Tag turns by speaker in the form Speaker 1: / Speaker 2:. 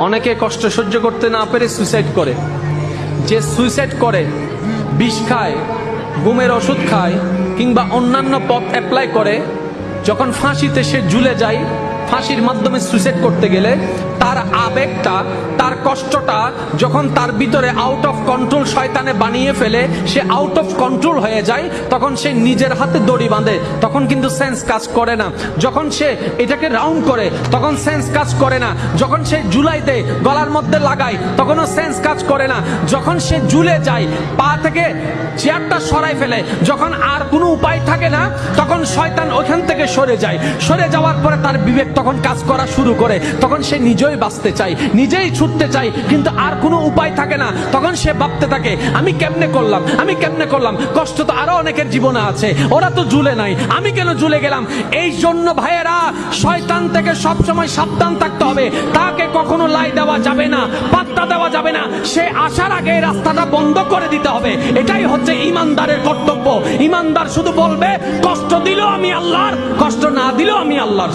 Speaker 1: অনেকে কষ্ট সহ্য করতে না পেরে সুইসাইড করে। যে সুইসাইড করে, বিষ খায়, ঘুমের ওষুধ খায় কিংবা অন্যান্য পথ অ্যাপ্লাই করে, যখন ফাঁসিতে সে ঝুলে যায় ফাঁসির মাধ্যমে সুইসাইড করতে গেলে তার আবেগটা, তার কষ্টটা যখন তার ভিতরে আউট অফ কন্ট্রোল শয়তানে বানিয়ে ফেলে, সে আউট অফ কন্ট্রোল হয়ে যায়, তখন সে নিজের হাতে দড়ি বাঁধে, তখন কিন্তু সেন্স কাজ করে না। যখন সে এটাকে রাউন্ড করে, তখন সেন্স কাজ করে না। যখন সে জুলাই দেয় গলার মধ্যে লাগায়, তখনও সেন্স কাজ করে না। যখন সে জুলে যায়, পা থেকে চেয়ারটা সরাই ফেলে, যখন আর কোনো উপায় থাকে না, তখন শয়তান ওখান থেকে সরে যায়। সরে যাওয়ার পরে তার বিবেক তখন কাজ করা শুরু করে, তখন সে নিজেই বাঁচতে চায়, নিজেই ছুটতে চায়, কিন্তু আর কোনো উপায় থাকে না। তখন সে ভাবতে থাকে, আমি কেমনে করলাম? আমি কেমনে করলাম? কষ্ট তো আরও অনেকের জীবনে আছে, ওরা তো ঝুলে নাই। আমি কেন ঝুলে গেলাম? এই জন্য ভাইয়েরা, শয়তান থেকে সবসময় সাবধান থাকতে হবে। তাকে কখনো লাই দেওয়া যাবে না, পাত্তা দেওয়া যাবে না। সে আসার আগে রাস্তাটা বন্ধ করে দিতে হবে। এটাই হচ্ছে ইমানদারের কর্তব্য। ইমানদার শুধু বলবে, কষ্ট দিলেও আমি আল্লাহর, কষ্ট না দিলেও আমি আল্লাহর